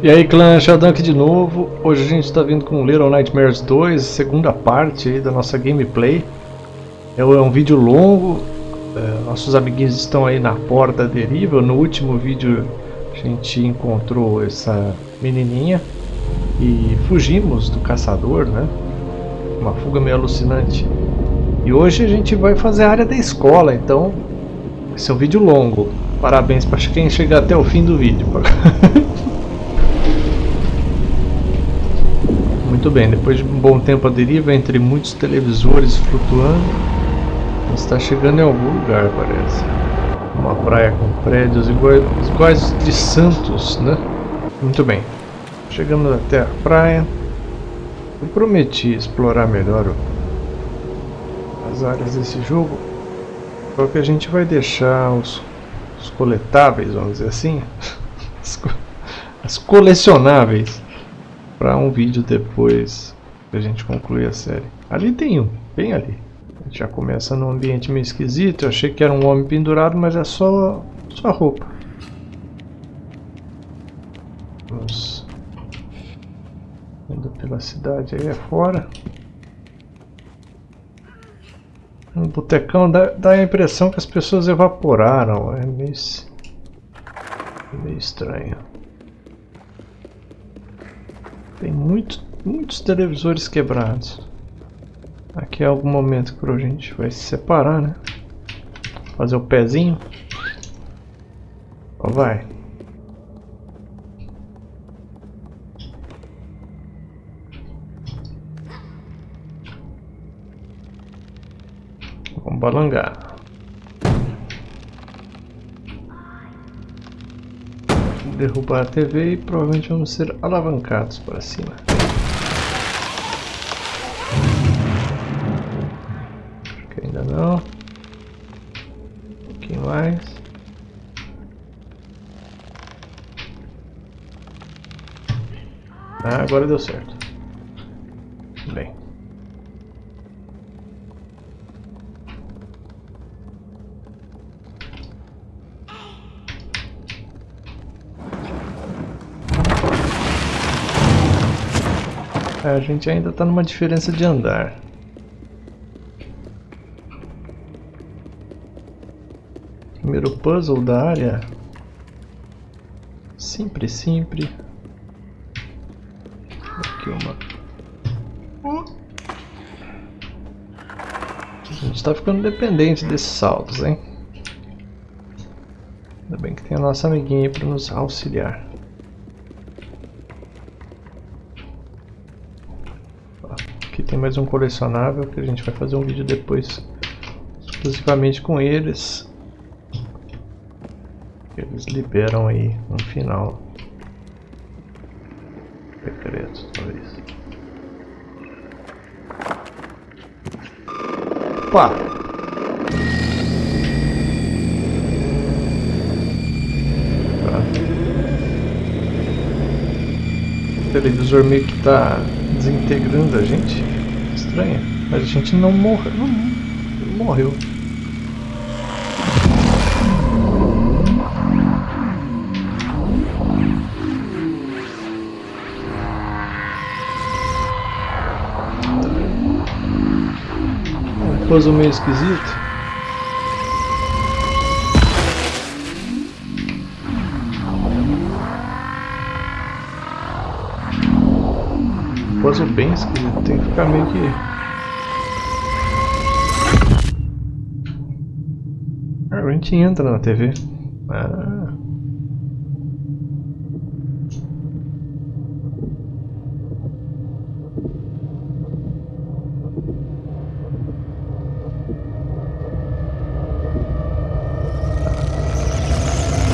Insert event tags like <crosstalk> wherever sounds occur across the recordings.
E aí clã, aqui de novo. Hoje a gente está vindo com Little Nightmares 2, segunda parte aí da nossa gameplay. É, é um vídeo longo, é, nossos amiguinhos estão aí na porta deriva. No último vídeo a gente encontrou essa menininha e fugimos do caçador, né? Uma fuga meio alucinante. E hoje a gente vai fazer a área da escola, então esse é um vídeo longo. Parabéns para quem chegar até o fim do vídeo. <laughs> Muito bem, depois de um bom tempo a deriva entre muitos televisores flutuando, está chegando em algum lugar, parece. Uma praia com prédios iguais, iguais de Santos, né? Muito bem. Chegando até a praia. Eu prometi explorar melhor as áreas desse jogo. Só que a gente vai deixar os, os coletáveis, vamos dizer assim, <laughs> as, as colecionáveis para um vídeo depois que a gente concluir a série. Ali tem um, bem ali. Já começa num ambiente meio esquisito. Eu achei que era um homem pendurado, mas é só, só roupa. Vamos indo pela cidade aí afora. Um botecão dá, dá a impressão que as pessoas evaporaram. É meio, meio estranho. Tem muito, muitos televisores quebrados. Aqui é algum momento que a gente vai se separar, né? Fazer o pezinho. Ó, vai. Vamos balangar. Derrubar a TV e provavelmente vamos ser alavancados para cima. Acho que ainda não. Um pouquinho mais. Ah, agora deu certo. Bem. A gente ainda está numa diferença de andar. Primeiro puzzle da área. Sempre, sempre. Aqui uma. A gente está ficando dependente desses saltos, hein? Ainda bem que tem a nossa amiguinha para nos auxiliar. Tem mais um colecionável que a gente vai fazer um vídeo depois exclusivamente com eles. Eles liberam aí no final. Secretos, talvez. Opa! Tá. O televisor meio que tá desintegrando a gente estranha. Mas a gente não morreu. Não, não morreu. Um puzzle meio esquisito. Puzzle bem esquisito, tem que ficar meio que... Ah, a gente entra na TV. Ah.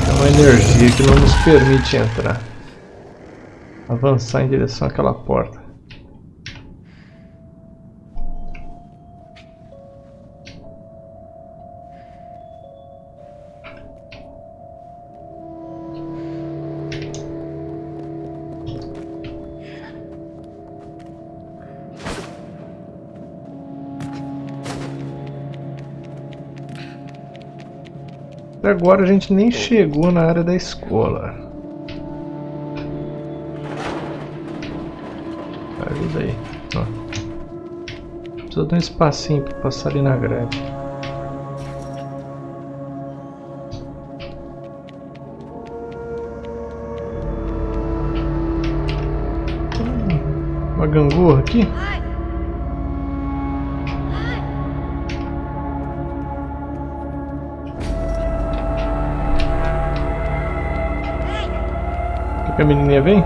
Tem uma energia que não nos permite entrar. Avançar em direção àquela porta. agora a gente nem chegou na área da escola. Ajuda aí. Ó. Precisa dar um espacinho para passar ali na grade. Hum, uma gangorra aqui? A menininha vem?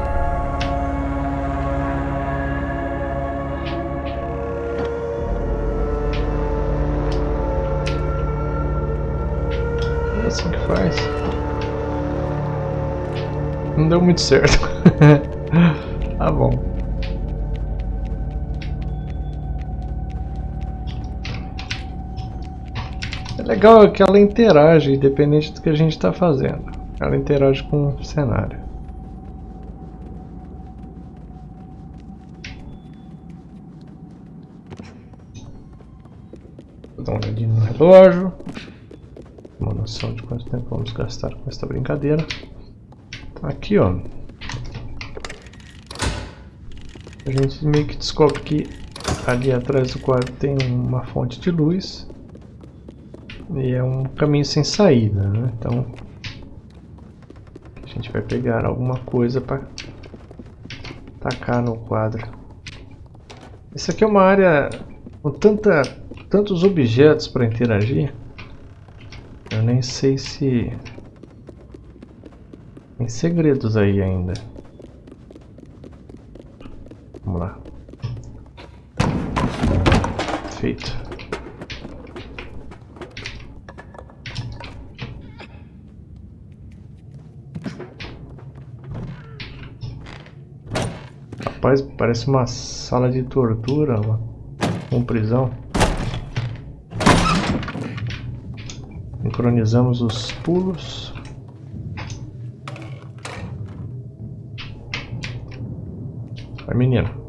É assim que faz. Não deu muito certo. tá <laughs> bom. É legal que ela interage, independente do que a gente está fazendo. Ela interage com o cenário. Relógio. Uma noção de quanto tempo vamos gastar com esta brincadeira. Aqui, ó. A gente meio que descobre que ali atrás do quadro tem uma fonte de luz. E é um caminho sem saída, né? Então a gente vai pegar alguma coisa para tacar no quadro. Isso aqui é uma área com tanta tantos objetos para interagir. Eu nem sei se... Tem segredos aí ainda. Vamos lá. Feito. Rapaz, parece uma sala de tortura, uma, uma prisão. Sincronizamos os pulos. Vai, menina.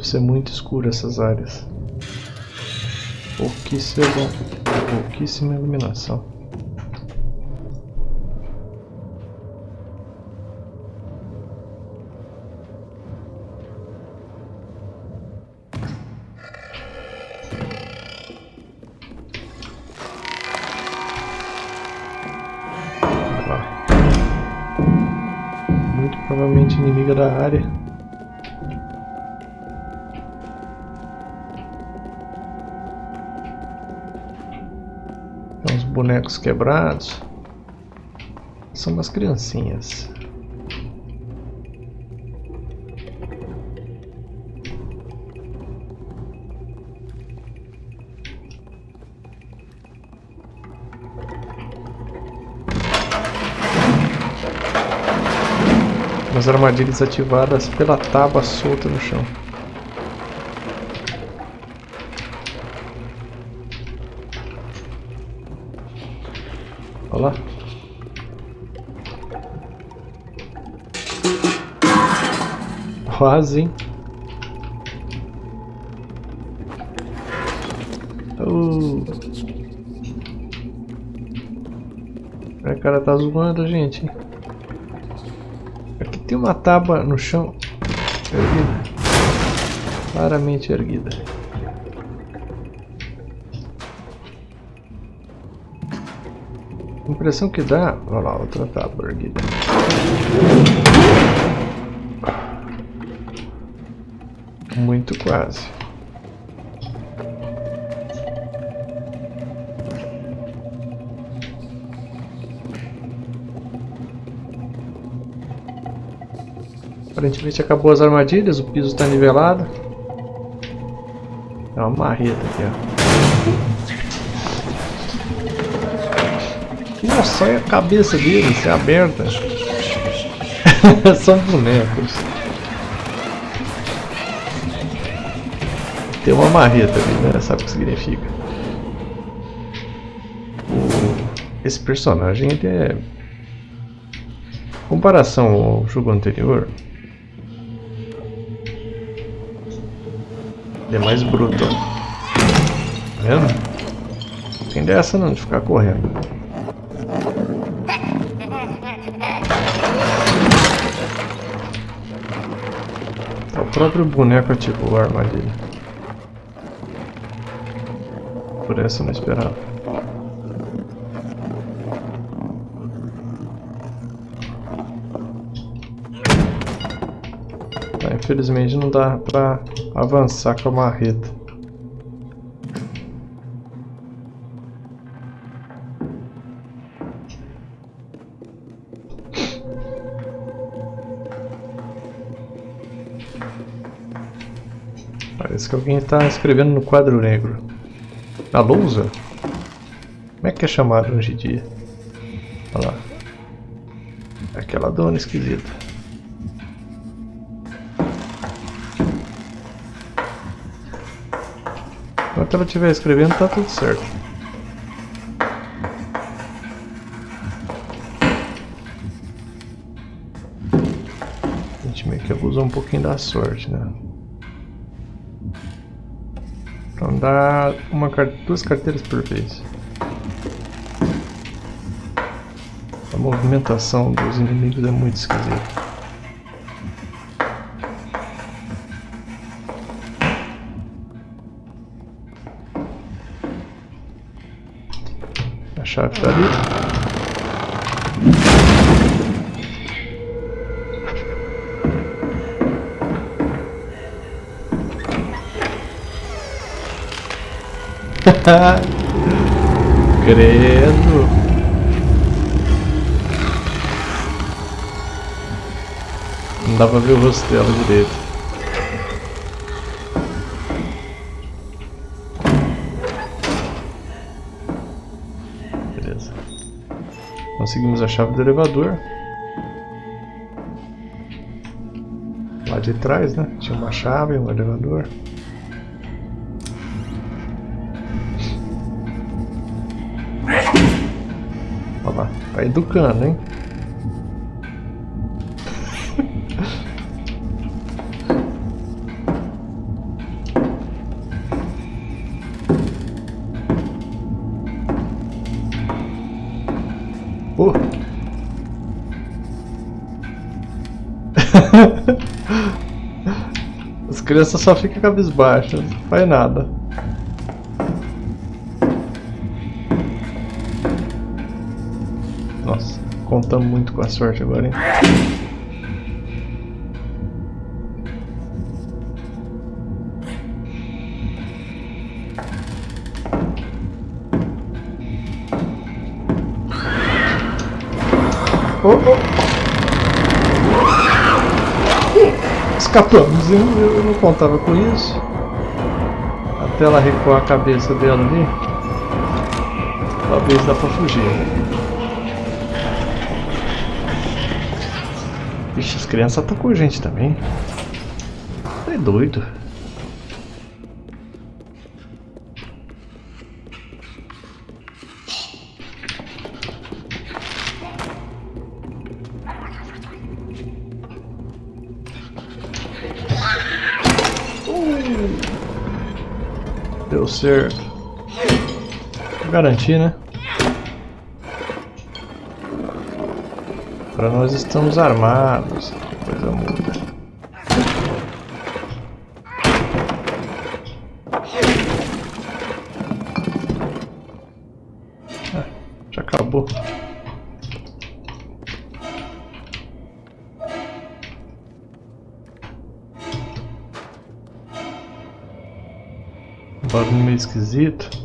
Deve ser muito escuro essas áreas. Pouquíssima, pouquíssima iluminação. Muito provavelmente inimiga da área. Bonecos quebrados. São umas criancinhas. As armadilhas ativadas pela tábua solta no chão. Quase? Oh. O cara tá zoando a gente. Aqui tem uma tábua no chão. Erguida. Claramente erguida. A impressão que dá... Olha lá, outra tábua erguida. Muito quase. Aparentemente acabou as armadilhas, o piso está nivelado. É uma marreta aqui, ó. Nossa, olha a cabeça deles, é aberta. <laughs> São bonecos. Tem uma marreta ali, né? Sabe o que significa? Esse personagem ele é. Em comparação ao jogo anterior. Ele é mais bruto. Tá vendo? Tem dessa não de ficar correndo. O próprio boneco ativou a armadilha. Por essa eu não esperava. infelizmente não dá pra avançar com a marreta. Parece que alguém está escrevendo no quadro negro. Na lousa? Como é que é chamado hoje em dia? Olha lá. Aquela dona esquisita. Enquanto ela estiver escrevendo, tá tudo certo. A gente meio que abusou um pouquinho da sorte, né? Dá uma, duas carteiras por vez. A movimentação dos inimigos é muito esquisita. chave tá ali. <laughs> Credo. Não dá pra ver o rosto dela direito. Conseguimos a chave do elevador. Lá de trás, né? Tinha uma chave, um elevador. Tá educando, hein? <laughs> As crianças só ficam cabisbaixas, não faz nada. Nossa, contamos muito com a sorte agora, hein? Oh, oh. Escapamos, eu, eu não contava com isso. Até ela recuar a cabeça dela ali. Talvez dá pra fugir. Vixe, as crianças atacou a gente também. É doido. Deu certo. Garantir, né? Para nós estamos armados. Coisa muda. Ah, já acabou. Barulho meio esquisito.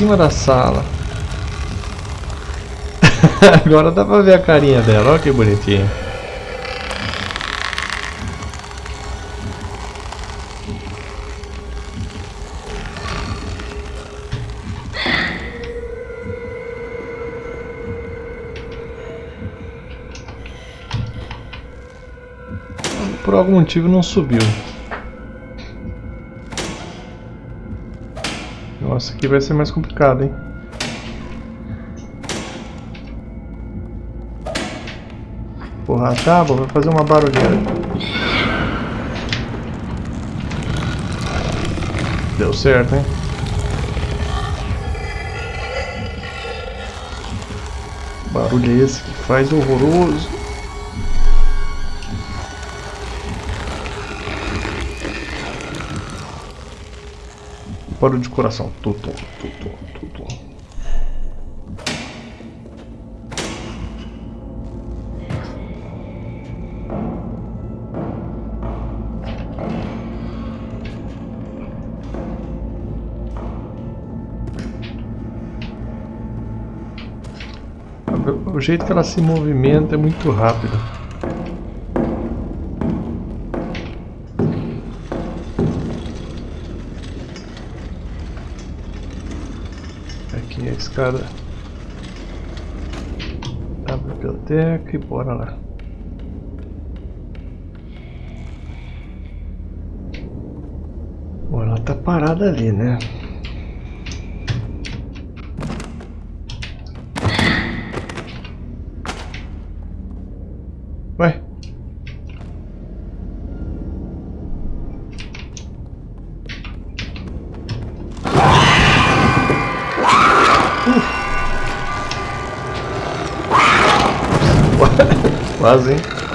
cima da sala. <laughs> Agora dá pra ver a carinha dela, olha que bonitinha. Por algum motivo não subiu. Aqui vai ser mais complicado, hein? Porra, a tábua vai fazer uma barulheira. Deu certo, hein? Barulho é esse que faz horroroso. Barulho de coração. Tutu, tutu, tutu. O jeito que ela se movimenta é muito rápido. Aqui a escada da biblioteca e bora lá. Bom, ela tá parada ali, né? Quase, hein?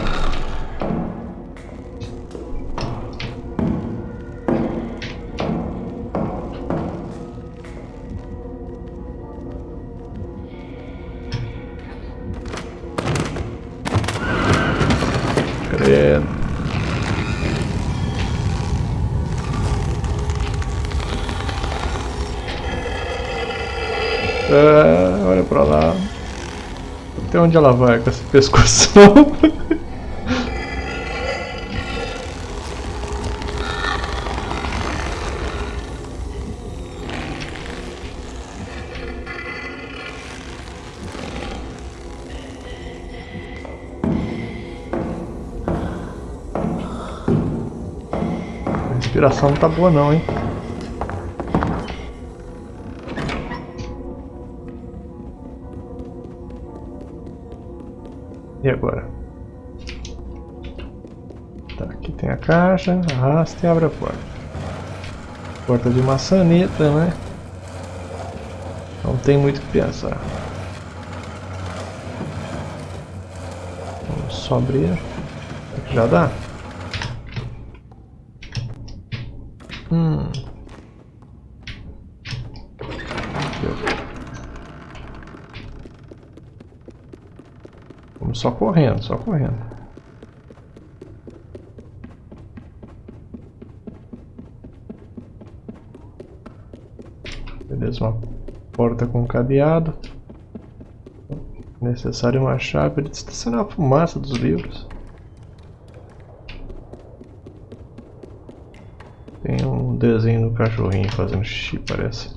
Onde ela vai com esse pescoço? A respiração não tá boa não, hein? Tá, aqui tem a caixa, arrasta e abre a porta. Porta de maçaneta, né? Não tem muito o que pensar. Vamos só abrir. Já dá? Hum. Só correndo, só correndo. Uma porta com cadeado. Necessário uma chave para estacionar a fumaça dos livros. Tem um desenho do cachorrinho fazendo xixi, parece.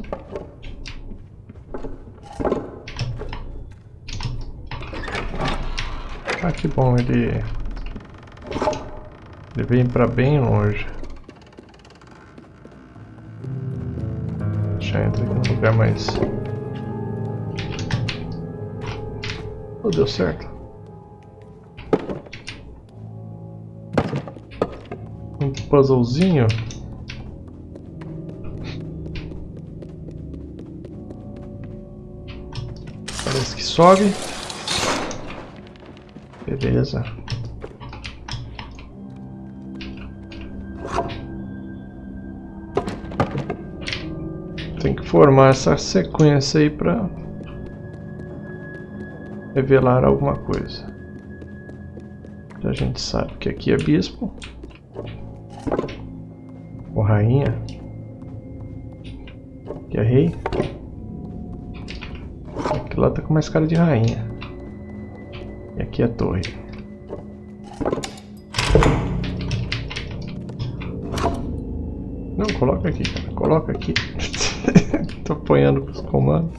Ah, que bom, ele... Ele vem pra bem longe. Lugar mais... Oh, deu certo. Um puzzlezinho. Parece que sobe. Beleza. Formar essa sequência aí para revelar alguma coisa. A gente sabe que aqui é bispo. Ou rainha. Aqui é rei. Aqui lá tá com mais cara de rainha. E aqui é torre. Não, coloca aqui, cara. Coloca aqui. Tô apanhando com os comandos.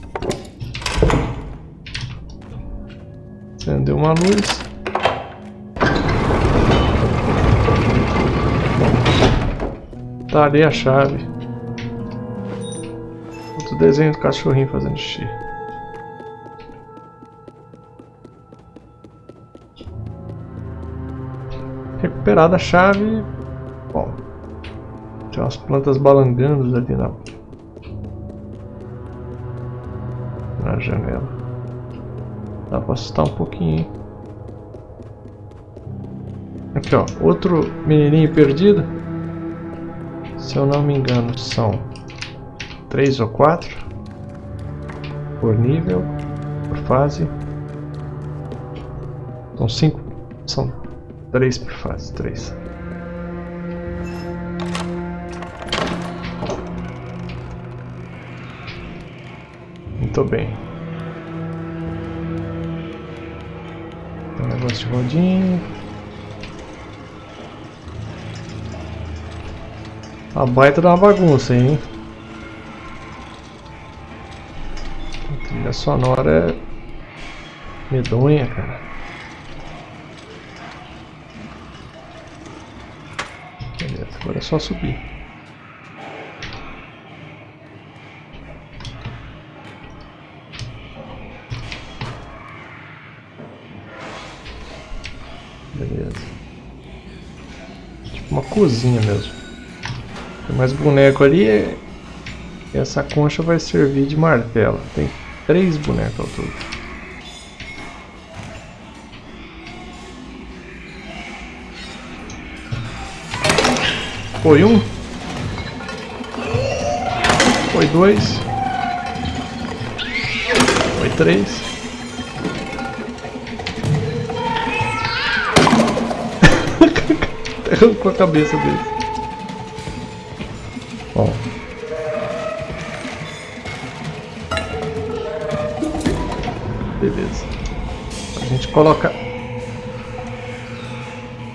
Acendeu uma luz. Tá ali a chave. Outro desenho do cachorrinho fazendo xixi. Recuperada a chave. Bom. Tem umas plantas balangando ali na. Janela. Dá pra assustar um pouquinho? Aqui ó, outro menininho perdido. Se eu não me engano, são três ou quatro por nível, por fase. São cinco, são três por fase, três. Muito bem. Um negócio de rodinha. A baita uma bagunça, hein? A trilha sonora é medonha, cara. Beleza, agora é só subir. Cozinha mesmo. Tem mais boneco ali. E essa concha vai servir de martelo. Tem três bonecos ao todo. Foi um. Foi dois. Foi três. Arrancou a cabeça dele. Bom. Beleza. A gente coloca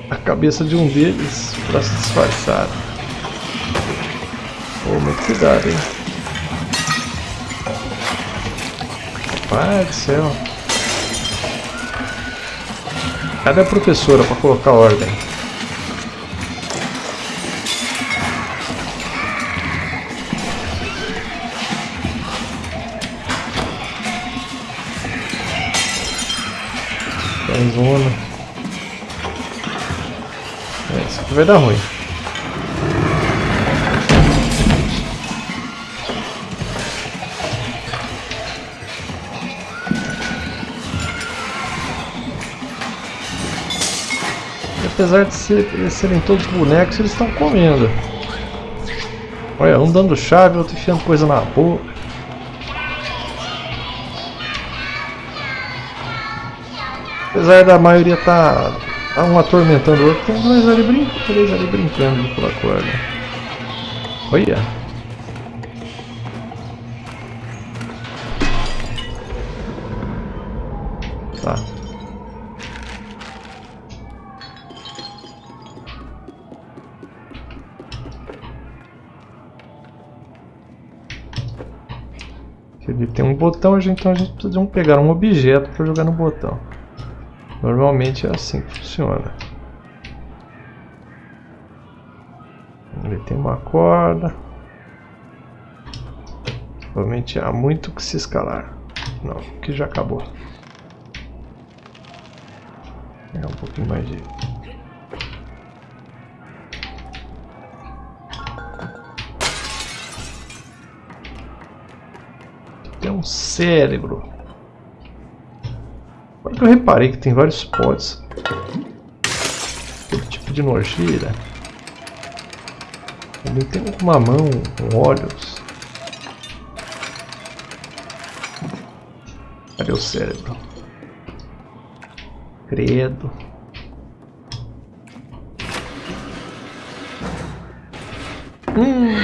a cabeça de um deles para se disfarçar. Oh, muito cuidado, hein? Pai do céu. Cadê a professora para colocar ordem? Zona. É, isso aqui vai dar ruim. Apesar de ser, serem todos bonecos, eles estão comendo. Olha, um dando chave, outro enfiando coisa na boca. Apesar da maioria estar tá, um atormentando o outro, tem dois ali brincando, três ali brincando pela corda. Olha! Tá. Ele tem um botão, então a gente precisa de um, pegar um objeto para jogar no botão. Normalmente é assim que funciona. Ele tem uma corda. Provavelmente há muito que se escalar. Não, que já acabou. É um pouquinho mais de... Tem um cérebro. Agora que eu reparei que tem vários pods. Aquele tipo de nojeira. Ele tem uma mão com olhos. Cadê o cérebro? Credo. Hum.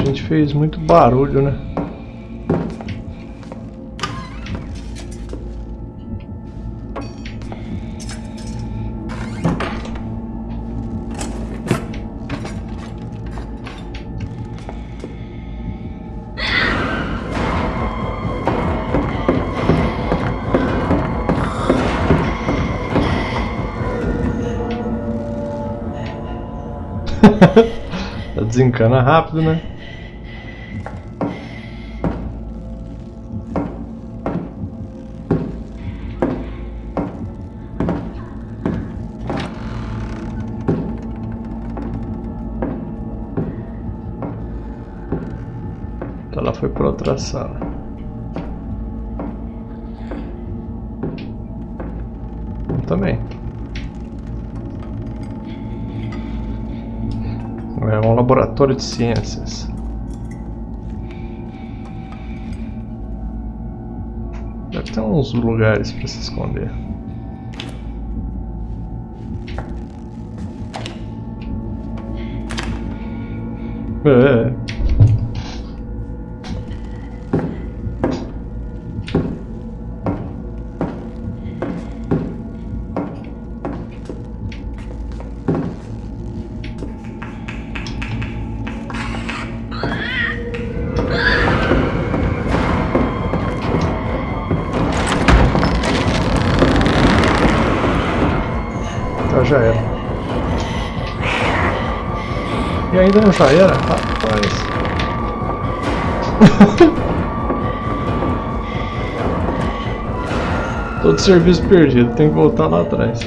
a gente fez muito barulho, né? <laughs> Tá desencana rápido, né? Outra sala. Eu também. É um laboratório de ciências. Deve ter uns lugares para se esconder. É. ainda não já era? Rapaz. Todo serviço perdido, tem que voltar lá atrás.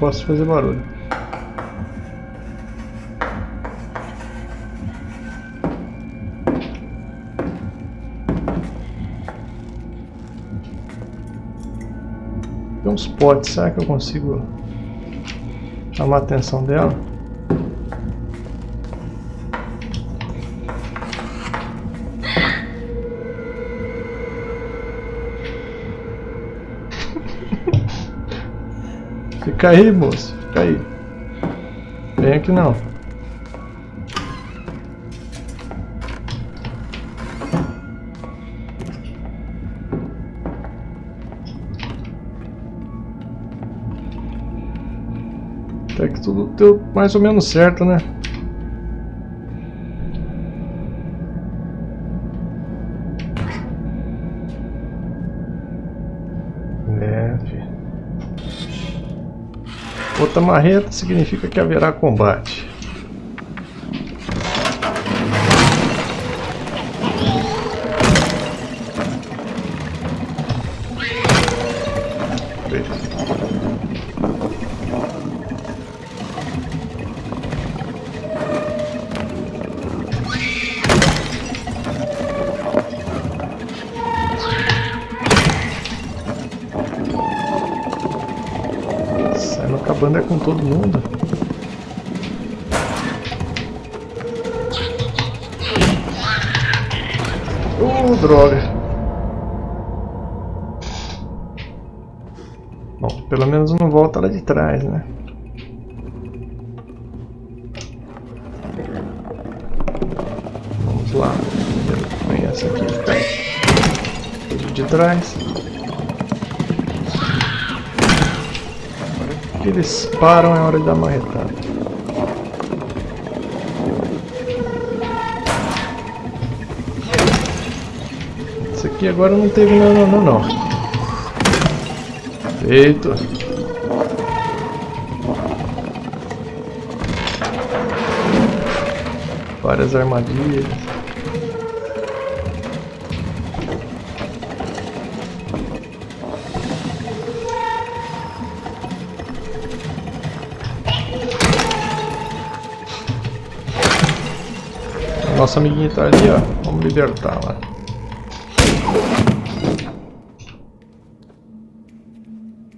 Posso fazer barulho. Tem uns potes, será que eu consigo chamar a atenção dela? Fica aí, moço. Fica aí. Vem aqui não. Até que tudo deu mais ou menos certo, né? Outra marreta significa que haverá combate. Trás, né? Vamos lá. Vem essa aqui, fica de trás. que eles param é hora de dar marretada. Isso aqui agora não teve não, não, não, não. Feito. várias armadilhas. Nossa amiguinha tá ali, ó. Vamos libertá-la.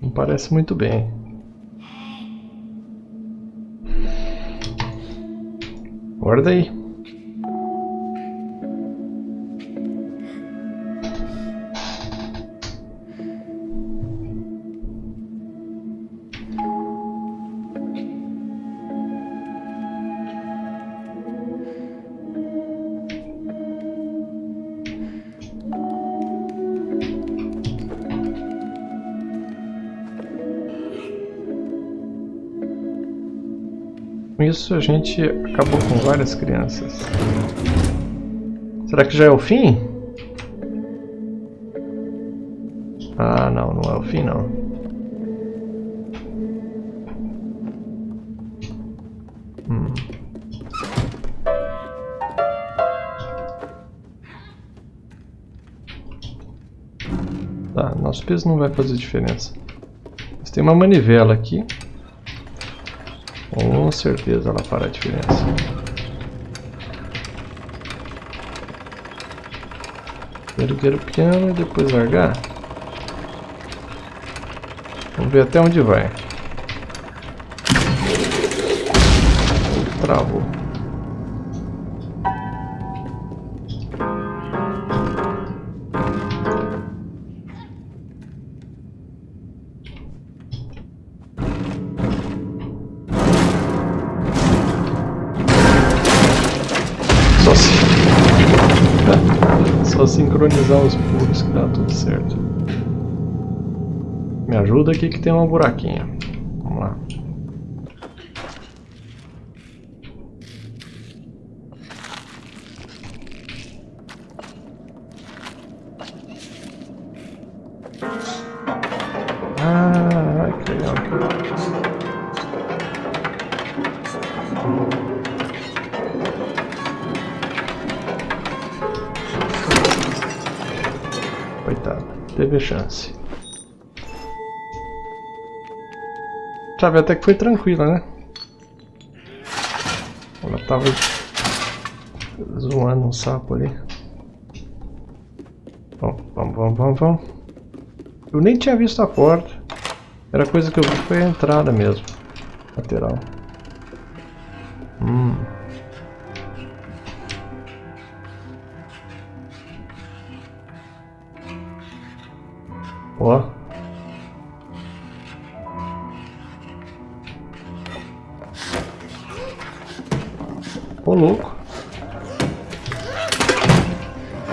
Não parece muito bem. Guarda aí. Com isso a gente acabou com várias crianças. Será que já é o fim? Ah, não, não é o fim não. Hum. Tá, nosso peso não vai fazer diferença. Mas tem uma manivela aqui. Certeza ela fará a diferença. Erguer o piano e depois largar. Vamos ver até onde vai. Travou. <laughs> Só sincronizar os pulos que dá tudo certo. Me ajuda aqui que tem uma buraquinha. Vamos lá. Sabe, até que foi tranquila, né? Ela tava zoando um sapo ali. Bom, vamos, vamos, vamos, vamos. Eu nem tinha visto a porta. Era coisa que eu vi foi a entrada mesmo. Lateral. Hum. Ó. Ô louco.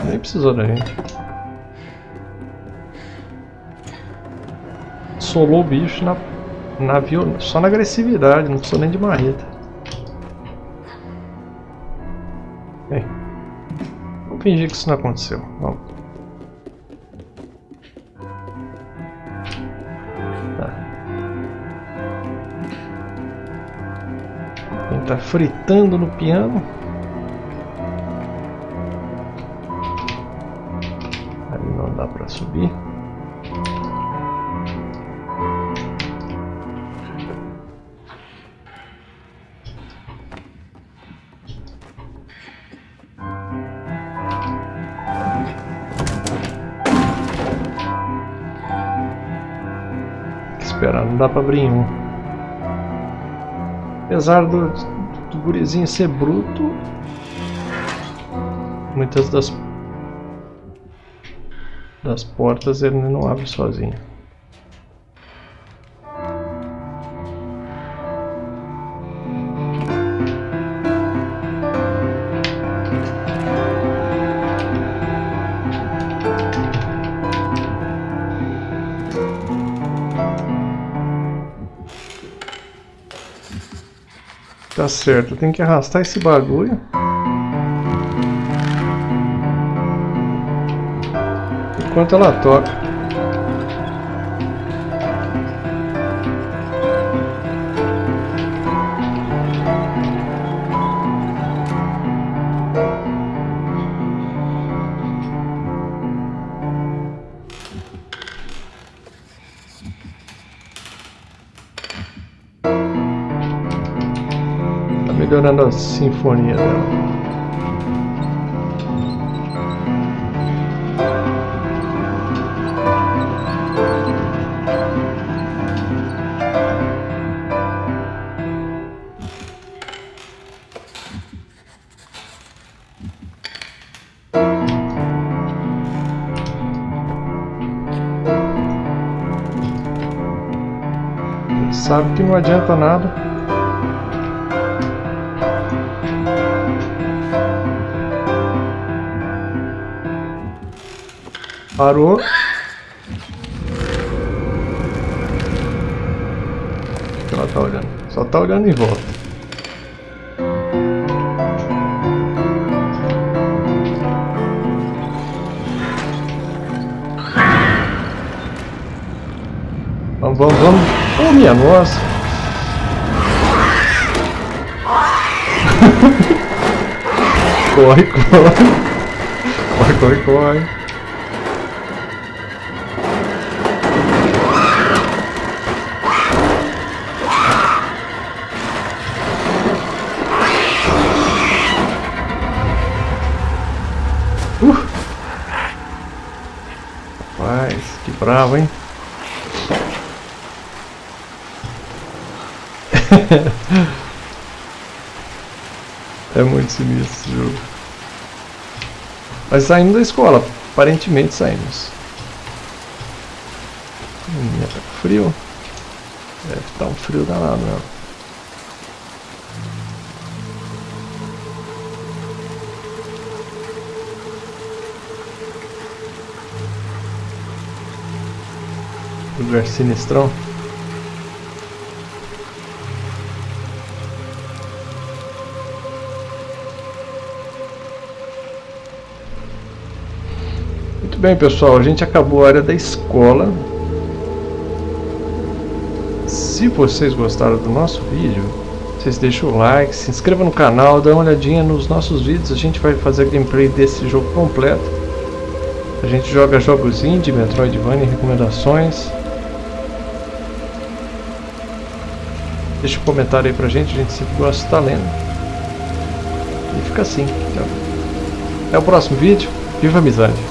Nem precisou da gente. Solou o bicho na, na só na agressividade, não precisou nem de marreta. Bem, vamos fingir que isso não aconteceu. Vamos. Tá fritando no piano. Ali não dá para subir. Esperar, não dá para abrir um. Apesar do gurizinho ser bruto, muitas das, das portas ele não abre sozinho. Certo, tem que arrastar esse bagulho. Enquanto ela toca. sinfonia dela. sabe que não adianta nada Parou. O que ela tá olhando? Só tá olhando em volta. Vamos, vamos, vamos. Oh, minha nossa. <laughs> corre, corre. Corre, corre, corre. Bravo, hein? <laughs> é muito sinistro esse jogo. Mas saindo da escola, aparentemente saímos. Minha, tá frio. Deve estar um frio danado mesmo. Lugar sinistrão. Muito bem, pessoal, a gente acabou a área da escola. Se vocês gostaram do nosso vídeo, vocês deixam o like, se inscrevam no canal, dá uma olhadinha nos nossos vídeos, a gente vai fazer gameplay desse jogo completo. A gente joga jogos indie, Metroidvania, recomendações. Deixa um comentário aí pra gente, a gente sempre gosta de estar lendo. E fica assim. Até o próximo vídeo. Viva a amizade!